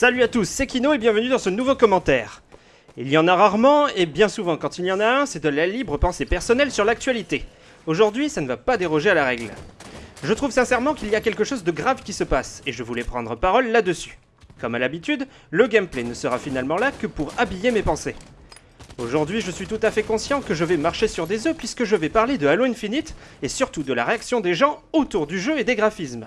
Salut à tous, c'est Kino et bienvenue dans ce nouveau commentaire. Il y en a rarement et bien souvent quand il y en a un, c'est de la libre pensée personnelle sur l'actualité. Aujourd'hui, ça ne va pas déroger à la règle. Je trouve sincèrement qu'il y a quelque chose de grave qui se passe et je voulais prendre parole là-dessus. Comme à l'habitude, le gameplay ne sera finalement là que pour habiller mes pensées. Aujourd'hui, je suis tout à fait conscient que je vais marcher sur des œufs puisque je vais parler de Halo Infinite et surtout de la réaction des gens autour du jeu et des graphismes.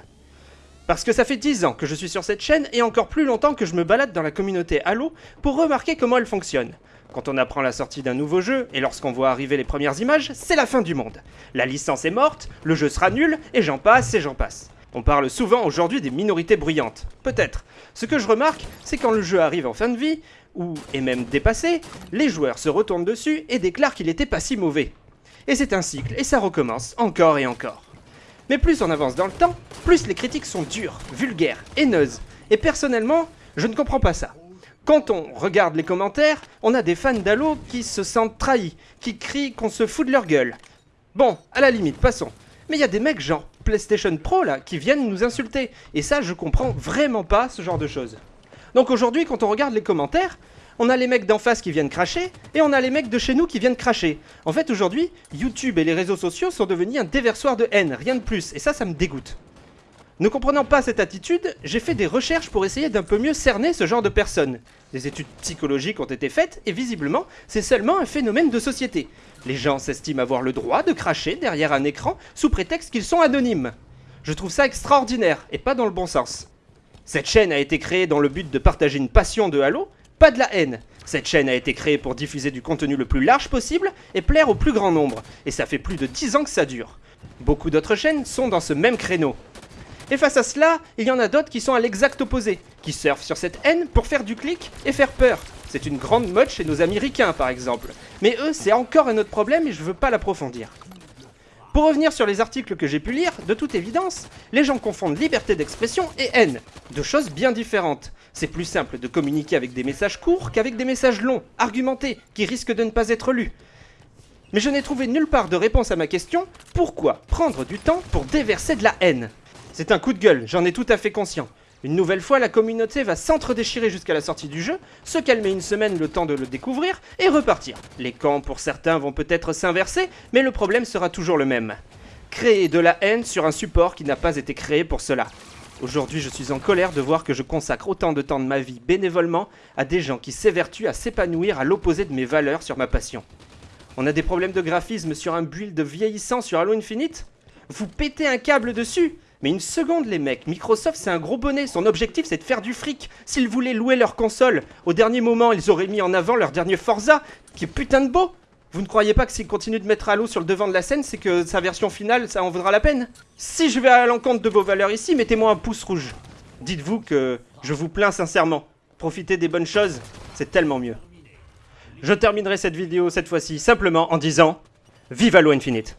Parce que ça fait 10 ans que je suis sur cette chaîne et encore plus longtemps que je me balade dans la communauté Halo pour remarquer comment elle fonctionne. Quand on apprend la sortie d'un nouveau jeu et lorsqu'on voit arriver les premières images, c'est la fin du monde. La licence est morte, le jeu sera nul et j'en passe et j'en passe. On parle souvent aujourd'hui des minorités bruyantes. Peut-être. Ce que je remarque, c'est quand le jeu arrive en fin de vie, ou est même dépassé, les joueurs se retournent dessus et déclarent qu'il était pas si mauvais. Et c'est un cycle, et ça recommence encore et encore. Mais plus on avance dans le temps, plus les critiques sont dures, vulgaires, haineuses. Et personnellement, je ne comprends pas ça. Quand on regarde les commentaires, on a des fans d'Halo qui se sentent trahis, qui crient qu'on se fout de leur gueule. Bon, à la limite, passons. Mais il y a des mecs genre PlayStation Pro là qui viennent nous insulter. Et ça, je comprends vraiment pas ce genre de choses. Donc aujourd'hui, quand on regarde les commentaires, on a les mecs d'en face qui viennent cracher, et on a les mecs de chez nous qui viennent cracher. En fait, aujourd'hui, YouTube et les réseaux sociaux sont devenus un déversoir de haine, rien de plus, et ça, ça me dégoûte. Ne comprenant pas cette attitude, j'ai fait des recherches pour essayer d'un peu mieux cerner ce genre de personnes. Des études psychologiques ont été faites, et visiblement, c'est seulement un phénomène de société. Les gens s'estiment avoir le droit de cracher derrière un écran sous prétexte qu'ils sont anonymes. Je trouve ça extraordinaire, et pas dans le bon sens. Cette chaîne a été créée dans le but de partager une passion de Halo, pas de la haine. Cette chaîne a été créée pour diffuser du contenu le plus large possible et plaire au plus grand nombre, et ça fait plus de 10 ans que ça dure. Beaucoup d'autres chaînes sont dans ce même créneau. Et face à cela, il y en a d'autres qui sont à l'exact opposé, qui surfent sur cette haine pour faire du clic et faire peur. C'est une grande mode chez nos Américains par exemple. Mais eux, c'est encore un autre problème et je veux pas l'approfondir. Pour revenir sur les articles que j'ai pu lire, de toute évidence, les gens confondent liberté d'expression et haine, deux choses bien différentes. C'est plus simple de communiquer avec des messages courts qu'avec des messages longs, argumentés, qui risquent de ne pas être lus. Mais je n'ai trouvé nulle part de réponse à ma question, pourquoi prendre du temps pour déverser de la haine? C'est un coup de gueule, j'en ai tout à fait conscient. Une nouvelle fois, la communauté va s'entre-déchirer jusqu'à la sortie du jeu, se calmer une semaine le temps de le découvrir, et repartir. Les camps pour certains vont peut-être s'inverser, mais le problème sera toujours le même. Créer de la haine sur un support qui n'a pas été créé pour cela. Aujourd'hui, je suis en colère de voir que je consacre autant de temps de ma vie bénévolement à des gens qui s'évertuent à s'épanouir à l'opposé de mes valeurs sur ma passion. On a des problèmes de graphisme sur un build vieillissant sur Halo Infinite? Vous pétez un câble dessus mais une seconde les mecs, Microsoft c'est un gros bonnet, son objectif c'est de faire du fric. S'ils voulaient louer leur console, au dernier moment ils auraient mis en avant leur dernier Forza, qui est putain de beau. Vous ne croyez pas que s'ils continuent de mettre Halo sur le devant de la scène, c'est que sa version finale, ça en vaudra la peine? Si je vais à l'encontre de vos valeurs ici, mettez-moi un pouce rouge. Dites-vous que je vous plains sincèrement. Profitez des bonnes choses, c'est tellement mieux. Je terminerai cette vidéo cette fois-ci simplement en disant Vive Halo Infinite